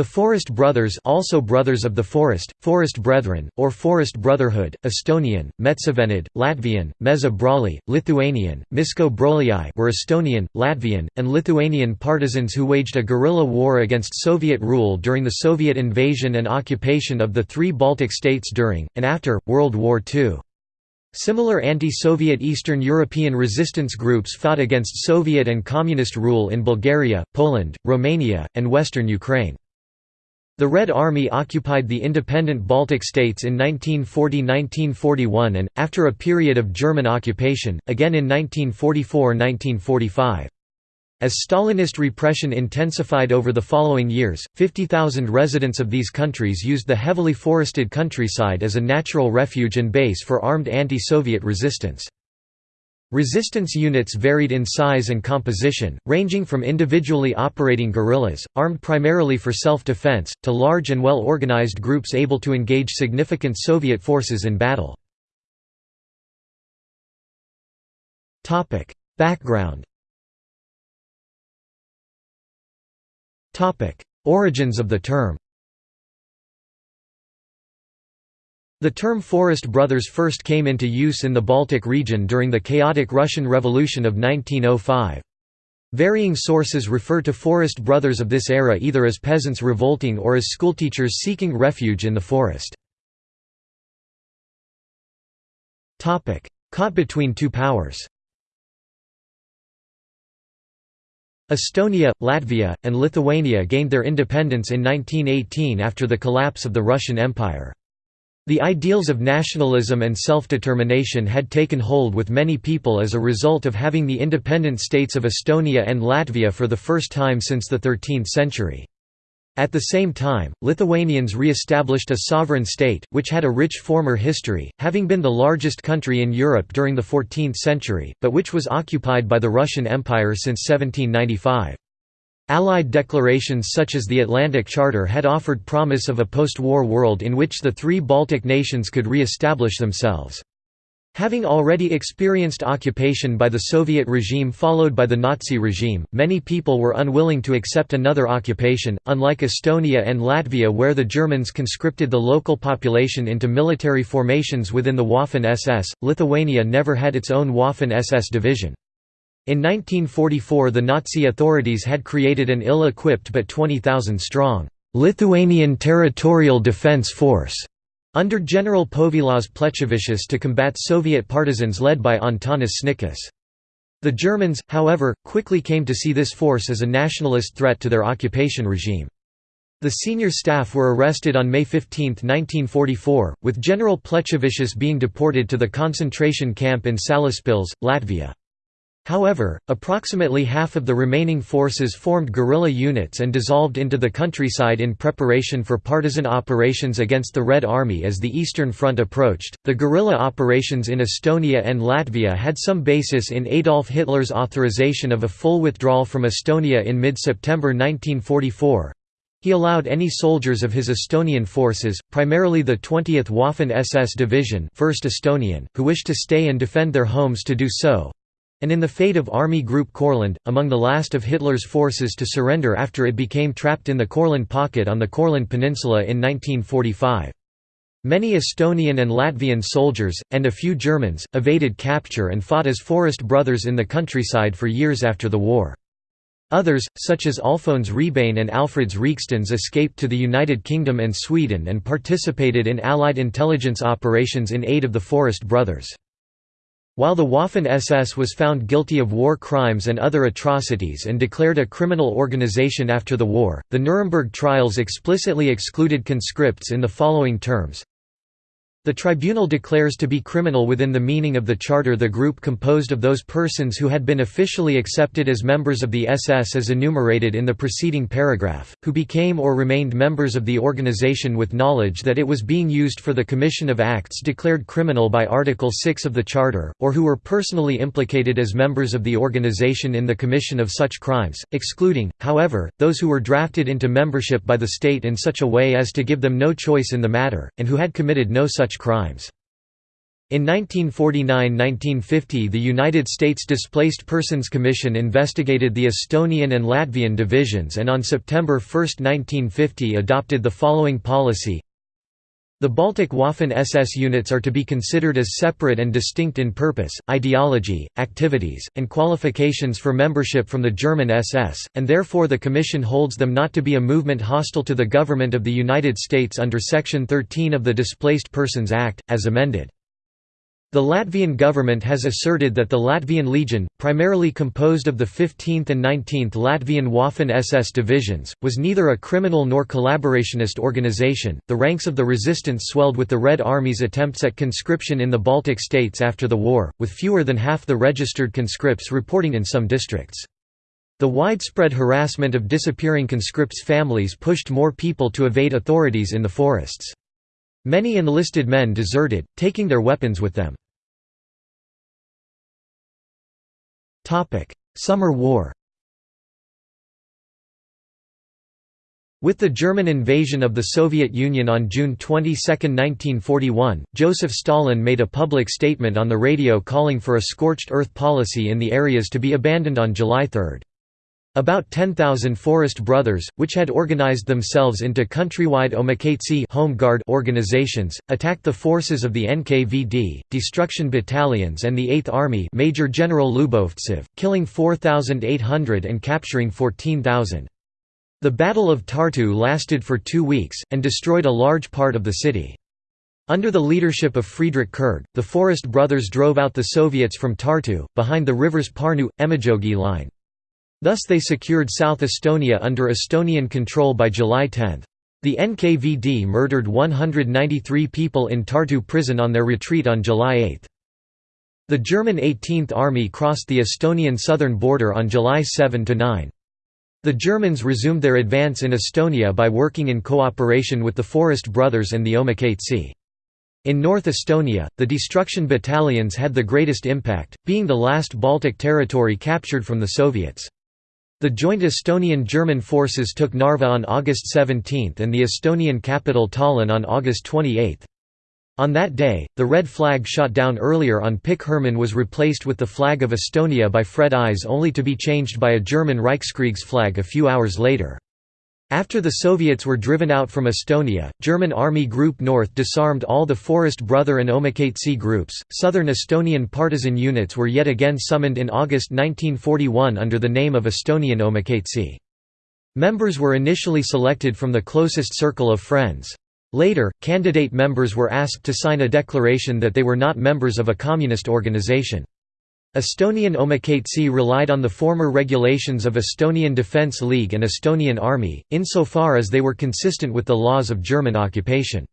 The Forest Brothers also Brothers of the Forest, Forest Brethren, or Forest Brotherhood, Estonian, Metsavennad, Latvian, Meža brāļi, Lithuanian, Misko were Estonian, Latvian, and Lithuanian partisans who waged a guerrilla war against Soviet rule during the Soviet invasion and occupation of the three Baltic states during, and after, World War II. Similar anti-Soviet Eastern European resistance groups fought against Soviet and Communist rule in Bulgaria, Poland, Romania, and western Ukraine. The Red Army occupied the independent Baltic states in 1940–1941 and, after a period of German occupation, again in 1944–1945. As Stalinist repression intensified over the following years, 50,000 residents of these countries used the heavily forested countryside as a natural refuge and base for armed anti-Soviet resistance. Resistance units varied in size and composition, ranging from individually operating guerrillas, armed primarily for self-defense, to large and well-organized groups able to engage significant Soviet forces in battle. Background Origins of the term The term Forest Brothers first came into use in the Baltic region during the chaotic Russian Revolution of 1905. Varying sources refer to Forest Brothers of this era either as peasants revolting or as schoolteachers seeking refuge in the forest. Caught between two powers Estonia, Latvia, and Lithuania gained their independence in 1918 after the collapse of the Russian Empire. The ideals of nationalism and self-determination had taken hold with many people as a result of having the independent states of Estonia and Latvia for the first time since the 13th century. At the same time, Lithuanians re-established a sovereign state, which had a rich former history, having been the largest country in Europe during the 14th century, but which was occupied by the Russian Empire since 1795. Allied declarations such as the Atlantic Charter had offered promise of a post-war world in which the three Baltic nations could re-establish themselves. Having already experienced occupation by the Soviet regime followed by the Nazi regime, many people were unwilling to accept another occupation, unlike Estonia and Latvia where the Germans conscripted the local population into military formations within the Waffen-SS, Lithuania never had its own Waffen-SS division. In 1944 the Nazi authorities had created an ill-equipped but 20,000-strong Lithuanian Territorial Defense Force under General Povilas Plechavičius to combat Soviet partisans led by Antanas Sniečkus. The Germans, however, quickly came to see this force as a nationalist threat to their occupation regime. The senior staff were arrested on May 15, 1944, with General Plechavičius being deported to the concentration camp in Salaspils, Latvia. However, approximately half of the remaining forces formed guerrilla units and dissolved into the countryside in preparation for partisan operations against the Red Army as the Eastern Front approached. The guerrilla operations in Estonia and Latvia had some basis in Adolf Hitler's authorization of a full withdrawal from Estonia in mid September 1944. He allowed any soldiers of his Estonian forces, primarily the 20th Waffen-SS Division 1st Estonian, who wished to stay and defend their homes to do so, and in the fate of Army Group Courland, among the last of Hitler's forces to surrender after it became trapped in the Courland pocket on the Courland Peninsula in 1945. Many Estonian and Latvian soldiers, and a few Germans, evaded capture and fought as Forest Brothers in the countryside for years after the war. Others, such as Alfons Rebane and Alfreds Riekstiņš escaped to the United Kingdom and Sweden and participated in Allied intelligence operations in aid of the Forest Brothers. While the Waffen-SS was found guilty of war crimes and other atrocities and declared a criminal organization after the war, the Nuremberg trials explicitly excluded conscripts in the following terms the tribunal declares to be criminal within the meaning of the charter the group composed of those persons who had been officially accepted as members of the SS as enumerated in the preceding paragraph, who became or remained members of the organization with knowledge that it was being used for the commission of acts declared criminal by Article 6 of the Charter, or who were personally implicated as members of the organization in the commission of such crimes, excluding, however, those who were drafted into membership by the state in such a way as to give them no choice in the matter, and who had committed no such crimes. In 1949–1950 the United States Displaced Persons Commission investigated the Estonian and Latvian divisions and on September 1, 1950 adopted the following policy the Baltic Waffen-SS units are to be considered as separate and distinct in purpose, ideology, activities, and qualifications for membership from the German SS, and therefore the Commission holds them not to be a movement hostile to the government of the United States under Section 13 of the Displaced Persons Act, as amended. The Latvian government has asserted that the Latvian Legion, primarily composed of the 15th and 19th Latvian Waffen-SS divisions, was neither a criminal nor collaborationist organization. The ranks of the resistance swelled with the Red Army's attempts at conscription in the Baltic states after the war, with fewer than half the registered conscripts reporting in some districts. The widespread harassment of disappearing conscripts' families pushed more people to evade authorities in the forests. Many enlisted men deserted, taking their weapons with them. Summer War With the German invasion of the Soviet Union on June 22, 1941, Joseph Stalin made a public statement on the radio calling for a scorched earth policy in the areas to be abandoned on July 3. About 10,000 Forest Brothers, which had organized themselves into countrywide Omakaitse Home Guard organizations, attacked the forces of the NKVD, destruction battalions and the 8th Army Major General Lubovtsev, killing 4,800 and capturing 14,000. The Battle of Tartu lasted for two weeks, and destroyed a large part of the city. Under the leadership of Friedrich Kurg, the Forest Brothers drove out the Soviets from Tartu, behind the rivers Parnu-Emajogi line. Thus they secured South Estonia under Estonian control by July 10. The NKVD murdered 193 people in Tartu prison on their retreat on July 8. The German 18th Army crossed the Estonian southern border on July 7–9. The Germans resumed their advance in Estonia by working in cooperation with the Forest Brothers and the Omakaitse. In North Estonia, the destruction battalions had the greatest impact, being the last Baltic territory captured from the Soviets. The joint Estonian-German forces took Narva on August 17 and the Estonian capital Tallinn on August 28. On that day, the red flag shot down earlier on Pikk Hermann was replaced with the flag of Estonia by Fred Eyes only to be changed by a German Reichskriegs flag a few hours later. After the Soviets were driven out from Estonia, German Army Group North disarmed all the Forest Brother and Omakaitse groups. Southern Estonian partisan units were yet again summoned in August 1941 under the name of Estonian Omakaitse. Members were initially selected from the closest circle of friends. Later, candidate members were asked to sign a declaration that they were not members of a communist organization. Estonian Omakaitse relied on the former regulations of Estonian Defence League and Estonian Army, insofar as they were consistent with the laws of German occupation.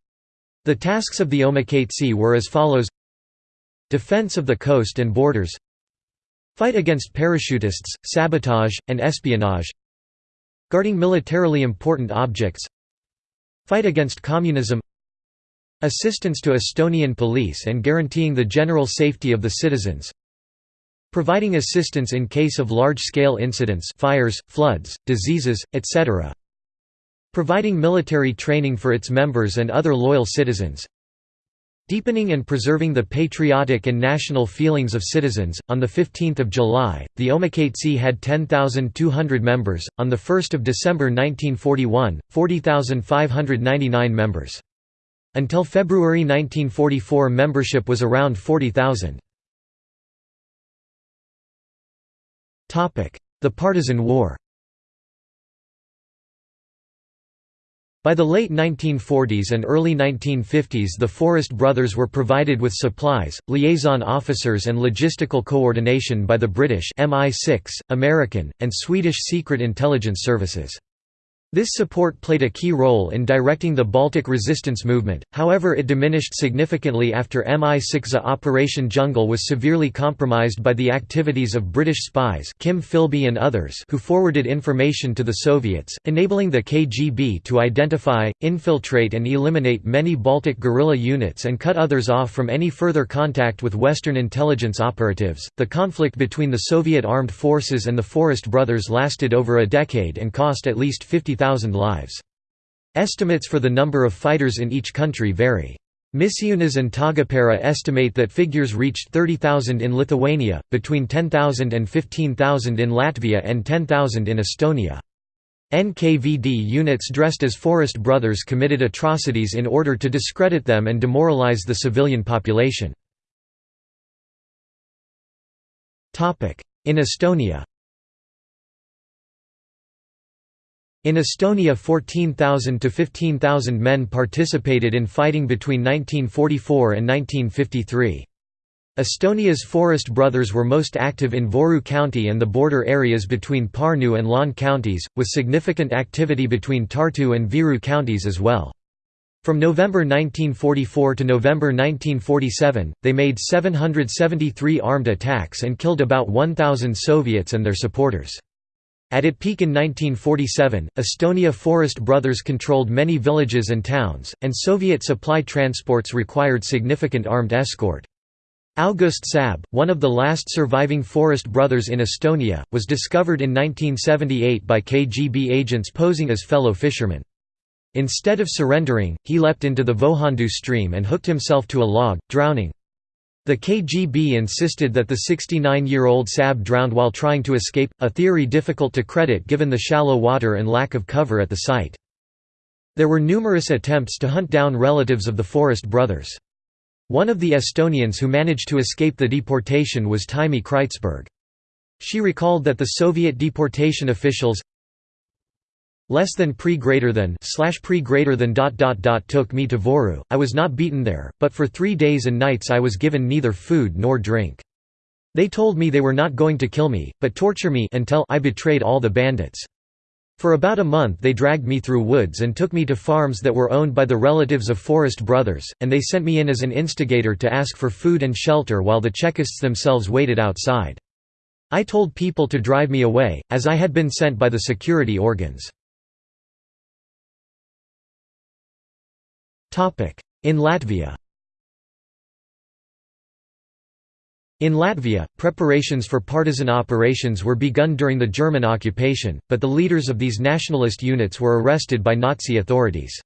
The tasks of the Omakaitse were as follows. Defense of the coast and borders. Fight against parachutists, sabotage, and espionage. Guarding militarily important objects. Fight against communism. Assistance to Estonian police and guaranteeing the general safety of the citizens Providing assistance in case of large-scale incidents fires, floods, diseases, etc. Providing military training for its members and other loyal citizens. Deepening and preserving the patriotic and national feelings of citizens. On the 15th of July, the Omakaitse had 10,200 members. On the 1st of December 1941, 40,599 members. Until February 1944 membership was around 40,000. The Partisan War By the late 1940s and early 1950s the Forest Brothers were provided with supplies, liaison officers and logistical coordination by the British MI6, American, and Swedish secret intelligence services. This support played a key role in directing the Baltic resistance movement, however it diminished significantly after MI6's Operation Jungle was severely compromised by the activities of British spies Kim Philby and others who forwarded information to the Soviets, enabling the KGB to identify, infiltrate and eliminate many Baltic guerrilla units and cut others off from any further contact with Western intelligence operatives. The conflict between the Soviet armed forces and the Forest Brothers lasted over a decade and cost at least 50 50,000 lives. Estimates for the number of fighters in each country vary. Misiūnas and Taagepera estimate that figures reached 30,000 in Lithuania, between 10,000 and 15,000 in Latvia and 10,000 in Estonia. NKVD units dressed as Forest Brothers committed atrocities in order to discredit them and demoralize the civilian population. In Estonia In Estonia 14,000 to 15,000 men participated in fighting between 1944 and 1953. Estonia's Forest Brothers were most active in Võru County and the border areas between Pärnu and Laane counties, with significant activity between Tartu and Viru counties as well. From November 1944 to November 1947, they made 773 armed attacks and killed about 1,000 Soviets and their supporters. At its peak in 1947, Estonia Forest Brothers controlled many villages and towns, and Soviet supply transports required significant armed escort. August Saab, one of the last surviving Forest Brothers in Estonia, was discovered in 1978 by KGB agents posing as fellow fishermen. Instead of surrendering, he leapt into the Vohandu stream and hooked himself to a log, drowning. The KGB insisted that the 69-year-old Saab drowned while trying to escape, a theory difficult to credit given the shallow water and lack of cover at the site. There were numerous attempts to hunt down relatives of the Forest brothers. One of the Estonians who managed to escape the deportation was Taimi Kreutzberg. She recalled that the Soviet deportation officials less than pre greater than slash pre greater than dot dot dot took me to Võru. I was not beaten there, but for three days and nights I was given neither food nor drink. They told me they were not going to kill me, but torture me until I betrayed all the bandits. For about a month they dragged me through woods and took me to farms that were owned by the relatives of Forest Brothers, and they sent me in as an instigator to ask for food and shelter while the Chekists themselves waited outside. I told people to drive me away, as I had been sent by the security organs. In Latvia In Latvia, preparations for partisan operations were begun during the German occupation, but the leaders of these nationalist units were arrested by Nazi authorities.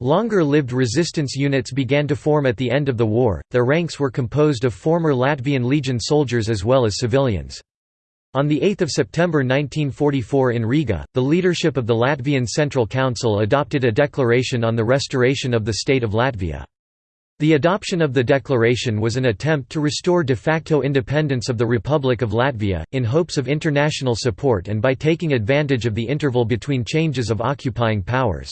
Longer-lived resistance units began to form at the end of the war, their ranks were composed of former Latvian Legion soldiers as well as civilians. On 8 September 1944 in Riga, the leadership of the Latvian Central Council adopted a declaration on the restoration of the state of Latvia. The adoption of the declaration was an attempt to restore de facto independence of the Republic of Latvia, in hopes of international support and by taking advantage of the interval between changes of occupying powers.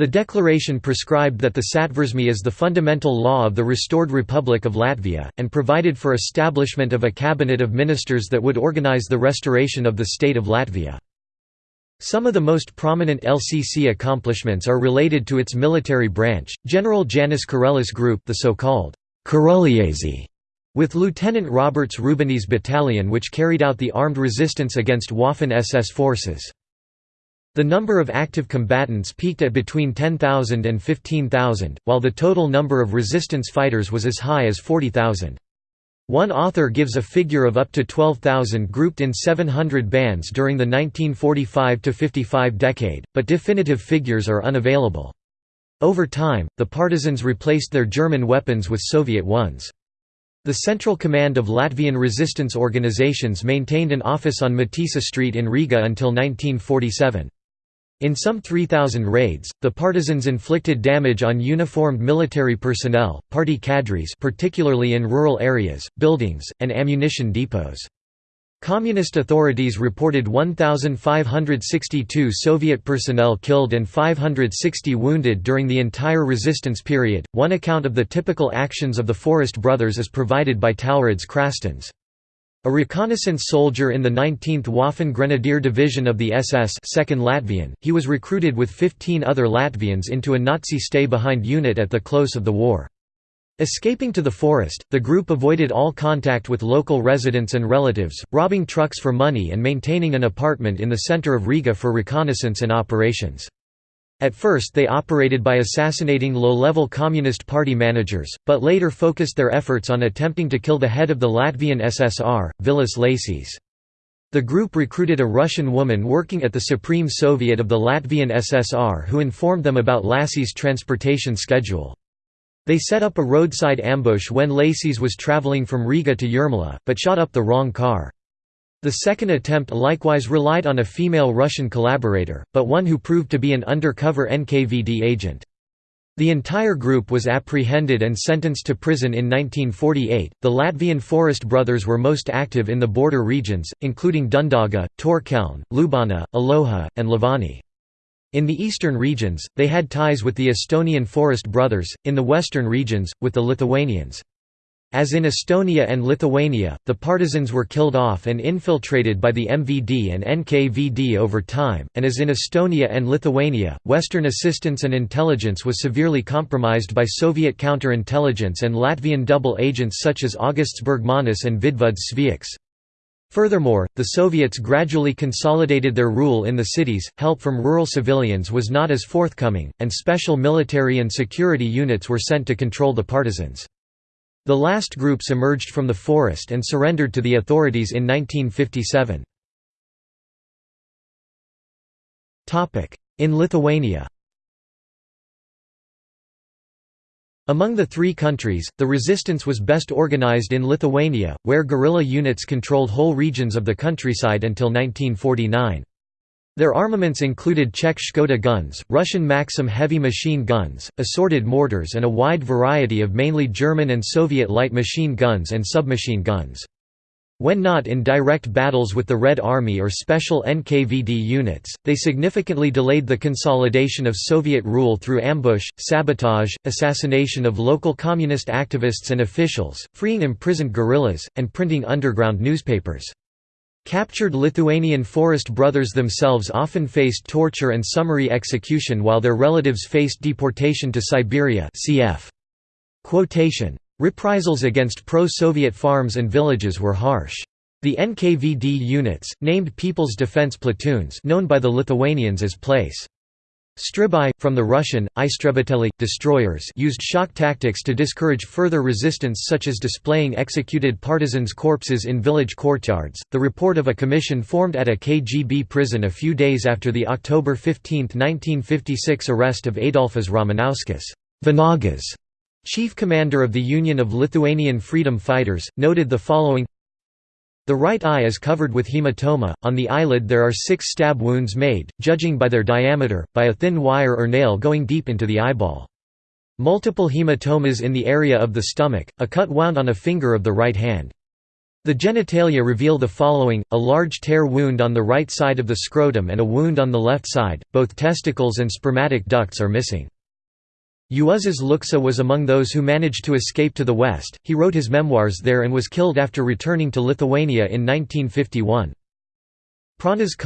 The declaration prescribed that the Satversme is the fundamental law of the restored Republic of Latvia, and provided for establishment of a cabinet of ministers that would organize the restoration of the state of Latvia. Some of the most prominent LCC accomplishments are related to its military branch, General Jānis Kurelis Group the so-called kurelieši, with Lieutenant Roberts Rubenis battalion which carried out the armed resistance against Waffen SS forces. The number of active combatants peaked at between 10,000 and 15,000, while the total number of resistance fighters was as high as 40,000. One author gives a figure of up to 12,000 grouped in 700 bands during the 1945–55 decade, but definitive figures are unavailable. Over time, the partisans replaced their German weapons with Soviet ones. The Central Command of Latvian resistance organizations maintained an office on Matisa Street in Riga until 1947. In some 3,000 raids, the partisans inflicted damage on uniformed military personnel, party cadres particularly in rural areas, buildings, and ammunition depots. Communist authorities reported 1,562 Soviet personnel killed and 560 wounded during the entire resistance period. One account of the typical actions of the Forest Brothers is provided by Tālrīts Krastiņš. A reconnaissance soldier in the 19th Waffen Grenadier Division of the SS 2nd Latvian, he was recruited with 15 other Latvians into a Nazi stay-behind unit at the close of the war. Escaping to the forest, the group avoided all contact with local residents and relatives, robbing trucks for money and maintaining an apartment in the center of Riga for reconnaissance and operations. At first they operated by assassinating low-level Communist Party managers, but later focused their efforts on attempting to kill the head of the Latvian SSR, Vilis Lācis. The group recruited a Russian woman working at the Supreme Soviet of the Latvian SSR who informed them about Lācis' transportation schedule. They set up a roadside ambush when Lācis was traveling from Riga to Jūrmala, but shot up the wrong car. The second attempt likewise relied on a female Russian collaborator, but one who proved to be an undercover NKVD agent. The entire group was apprehended and sentenced to prison in 1948. The Latvian Forest Brothers were most active in the border regions, including Dundaga, Taurkalne, Lubāna, Aloja, and Līvāni. In the eastern regions, they had ties with the Estonian Forest Brothers, in the western regions, with the Lithuanians. As in Estonia and Lithuania, the partisans were killed off and infiltrated by the MVD and NKVD over time, and as in Estonia and Lithuania, Western assistance and intelligence was severely compromised by Soviet counterintelligence and Latvian double agents such as Augusts Bergmanis and Vidvuds Zvejaks. Furthermore, the Soviets gradually consolidated their rule in the cities, help from rural civilians was not as forthcoming, and special military and security units were sent to control the partisans. The last groups emerged from the forest and surrendered to the authorities in 1957. In Lithuania Among the three countries, the resistance was best organized in Lithuania, where guerrilla units controlled whole regions of the countryside until 1949. Their armaments included Czech Škoda guns, Russian Maxim heavy machine guns, assorted mortars and a wide variety of mainly German and Soviet light machine guns and submachine guns. When not in direct battles with the Red Army or special NKVD units, they significantly delayed the consolidation of Soviet rule through ambush, sabotage, assassination of local communist activists and officials, freeing imprisoned guerrillas, and printing underground newspapers. Captured Lithuanian forest brothers themselves often faced torture and summary execution while their relatives faced deportation to Siberia cf. Quotation. Reprisals against pro-Soviet farms and villages were harsh. The NKVD units, named People's Defense Platoons known by the Lithuanians as place Stribai, from the Russian, Istrebiteli, destroyers used shock tactics to discourage further resistance such as displaying executed partisans' corpses in village courtyards. The report of a commission formed at a KGB prison a few days after the October 15, 1956 arrest of Adolfas Ramanauskas Vanagas, chief commander of the Union of Lithuanian Freedom Fighters, noted the following the right eye is covered with hematoma, on the eyelid there are six stab wounds made, judging by their diameter, by a thin wire or nail going deep into the eyeball. Multiple hematomas in the area of the stomach, a cut wound on a finger of the right hand. The genitalia reveal the following, a large tear wound on the right side of the scrotum and a wound on the left side, both testicles and spermatic ducts are missing. Juozas Lukša was among those who managed to escape to the west, he wrote his memoirs there and was killed after returning to Lithuania in 1951. Pranas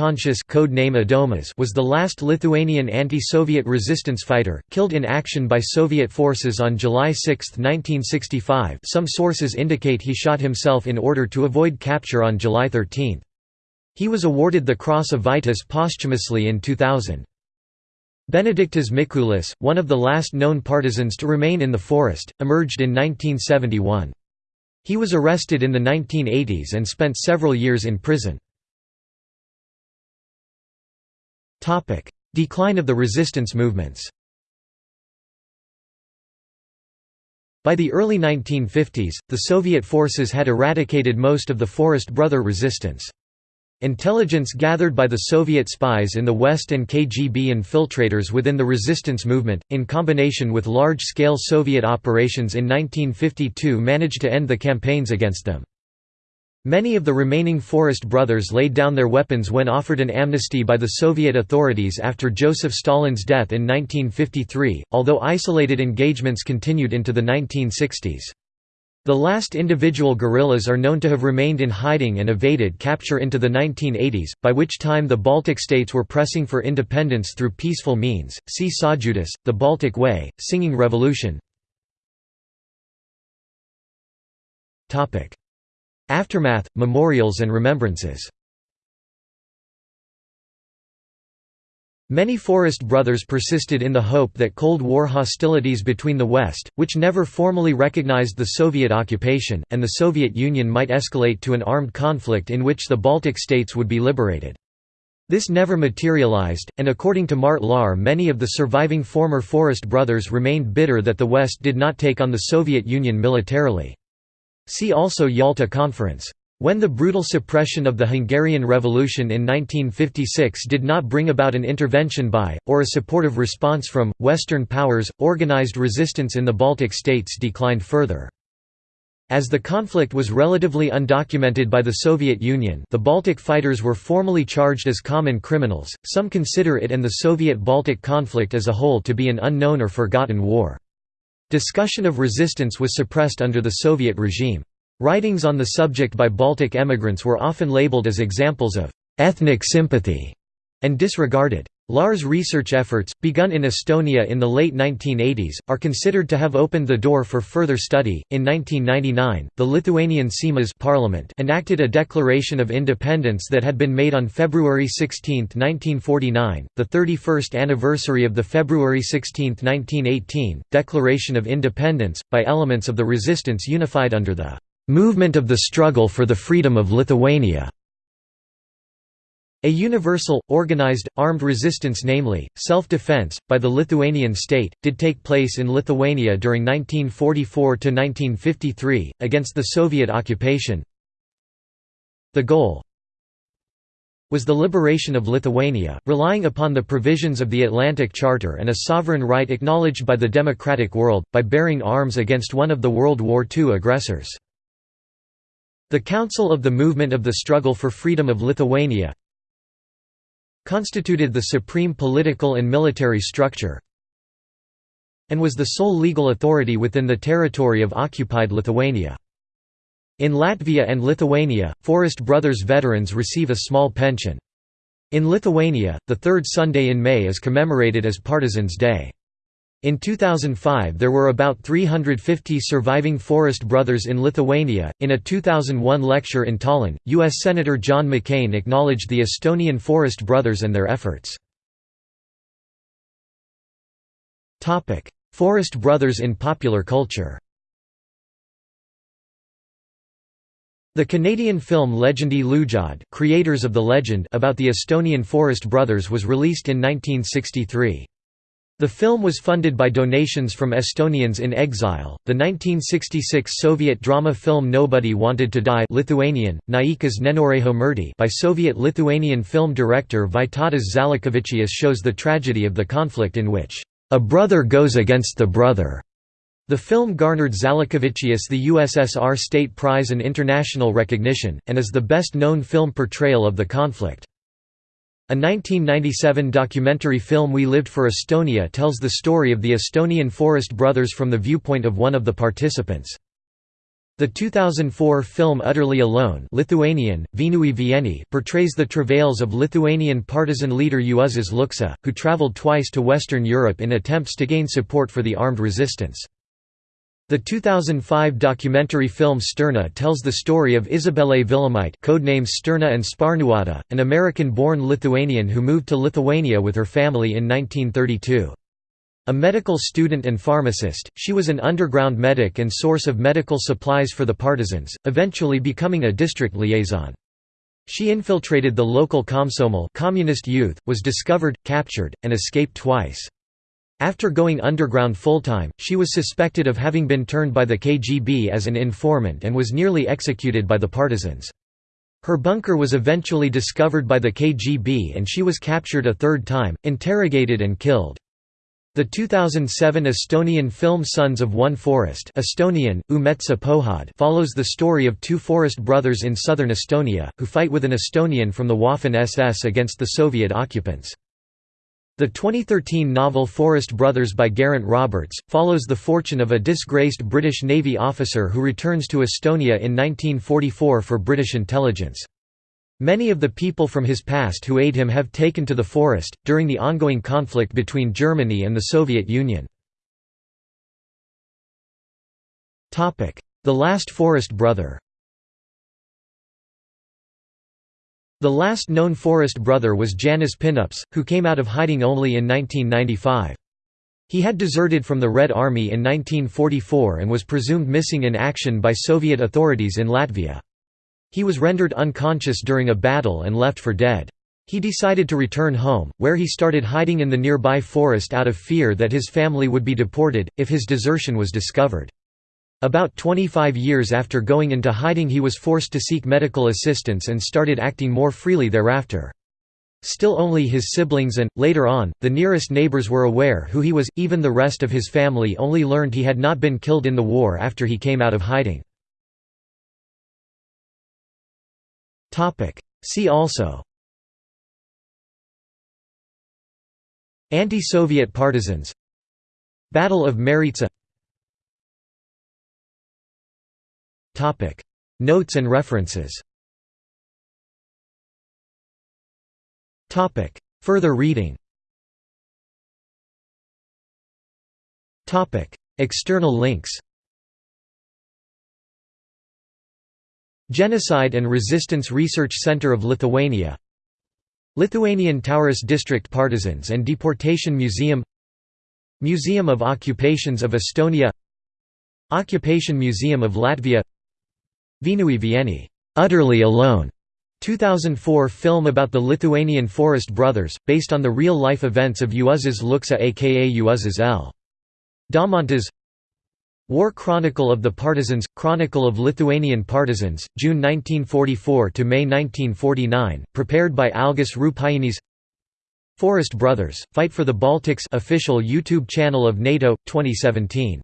name Adomas was the last Lithuanian anti-Soviet resistance fighter, killed in action by Soviet forces on July 6, 1965 some sources indicate he shot himself in order to avoid capture on July 13. He was awarded the Cross of Vytis posthumously in 2000. Benediktas Mikulis, one of the last known partisans to remain in the forest, emerged in 1971. He was arrested in the 1980s and spent several years in prison. Decline of the resistance movements By the early 1950s, the Soviet forces had eradicated most of the Forest Brother resistance. Intelligence gathered by the Soviet spies in the West and KGB infiltrators within the resistance movement, in combination with large-scale Soviet operations in 1952 managed to end the campaigns against them. Many of the remaining Forest brothers laid down their weapons when offered an amnesty by the Soviet authorities after Joseph Stalin's death in 1953, although isolated engagements continued into the 1960s. The last individual guerrillas are known to have remained in hiding and evaded capture into the 1980s, by which time the Baltic states were pressing for independence through peaceful means. See Sąjūdis, The Baltic Way, Singing Revolution. Aftermath, memorials and remembrances Many Forest Brothers persisted in the hope that Cold War hostilities between the West, which never formally recognized the Soviet occupation, and the Soviet Union might escalate to an armed conflict in which the Baltic states would be liberated. This never materialized, and according to Mart Laar many of the surviving former Forest brothers remained bitter that the West did not take on the Soviet Union militarily. See also Yalta Conference. When the brutal suppression of the Hungarian Revolution in 1956 did not bring about an intervention by, or a supportive response from, Western powers, organized resistance in the Baltic states declined further. As the conflict was relatively undocumented by the Soviet Union the Baltic fighters were formally charged as common criminals, some consider it and the Soviet-Baltic conflict as a whole to be an unknown or forgotten war. Discussion of resistance was suppressed under the Soviet regime. Writings on the subject by Baltic emigrants were often labeled as examples of «ethnic sympathy» and disregarded. Laar's research efforts, begun in Estonia in the late 1980s, are considered to have opened the door for further study. In 1999, the Lithuanian Seimas parliament enacted a declaration of independence that had been made on February 16, 1949, the 31st anniversary of the February 16, 1918, Declaration of Independence, by elements of the resistance unified under the movement of the struggle for the freedom of Lithuania. A universal, organized, armed resistance namely, self-defense, by the Lithuanian state, did take place in Lithuania during 1944–1953, against the Soviet occupation. The goal was the liberation of Lithuania, relying upon the provisions of the Atlantic Charter and a sovereign right acknowledged by the democratic world, by bearing arms against one of the World War II aggressors. The Council of the Movement of the Struggle for Freedom of Lithuania constituted the supreme political and military structure and was the sole legal authority within the territory of occupied Lithuania. In Latvia and Lithuania, Forest Brothers veterans receive a small pension. In Lithuania, the third Sunday in May is commemorated as Partisans' Day. In 2005 there were about 350 surviving Forest brothers in Lithuania. In a 2001 lecture in Tallinn, U.S. Senator John McCain acknowledged the Estonian Forest brothers and their efforts. Topic: Forest brothers in popular culture The Canadian film Legendi Loojad creators of the legend about the Estonian Forest brothers was released in 1963. The film was funded by donations from Estonians in exile. The 1966 Soviet drama film Nobody Wanted to Die Lithuanian, Niekas Nenorėjo mirti by Soviet-Lithuanian film director Vytautas Žalakevičius shows the tragedy of the conflict in which, "...a brother goes against the brother." The film garnered Žalakevičius the USSR State Prize and international recognition, and is the best-known film portrayal of the conflict. A 1997 documentary film We Lived for Estonia tells the story of the Estonian Forest Brothers from the viewpoint of one of the participants. The 2004 film Utterly Alone Lithuanian, Vienui Vieni portrays the travails of Lithuanian partisan leader Juozas Lukša, who travelled twice to Western Europe in attempts to gain support for the armed resistance. The 2005 documentary film Stirna tells the story of Izabelė Vilimaitė codenames Stirna and Sparnuota, an American-born Lithuanian who moved to Lithuania with her family in 1932. A medical student and pharmacist, she was an underground medic and source of medical supplies for the partisans, eventually becoming a district liaison. She infiltrated the local Komsomol communist youth, was discovered, captured, and escaped twice. After going underground full-time, she was suspected of having been turned by the KGB as an informant and was nearly executed by the partisans. Her bunker was eventually discovered by the KGB and she was captured a third time, interrogated and killed. The 2007 Estonian film Sons of One Forest Estonian, Pohad follows the story of two forest brothers in southern Estonia, who fight with an Estonian from the Waffen-SS against the Soviet occupants. The 2013 novel Forest Brothers by Geraint Roberts, follows the fortune of a disgraced British Navy officer who returns to Estonia in 1944 for British intelligence. Many of the people from his past who aid him have taken to the forest, during the ongoing conflict between Germany and the Soviet Union. The Last Forest Brother The last known Forest brother was Janis Pinups, who came out of hiding only in 1995. He had deserted from the Red Army in 1944 and was presumed missing in action by Soviet authorities in Latvia. He was rendered unconscious during a battle and left for dead. He decided to return home, where he started hiding in the nearby forest out of fear that his family would be deported, if his desertion was discovered. About 25 years after going into hiding he was forced to seek medical assistance and started acting more freely thereafter. Still only his siblings and, later on, the nearest neighbors were aware who he was, even the rest of his family only learned he had not been killed in the war after he came out of hiding. See also Anti-Soviet partisans Battle of Maritsa Notes and references. Further reading. External links. Genocide and Resistance Research Center of Lithuania. Lithuanian Tauras District Partisans and Deportation Museum. Museum of Occupations of Estonia. Occupation Museum of Latvia Vienui Vieni, "'Utterly Alone' 2004 film about the Lithuanian Forest Brothers, based on the real-life events of Juozas Lukša aka Juozas L. Daumantas War Chronicle of the Partisans – Chronicle of Lithuanian Partisans, June 1944 to May 1949, prepared by Algis Rupainis. Forest Brothers – Fight for the Baltics official YouTube channel of NATO, 2017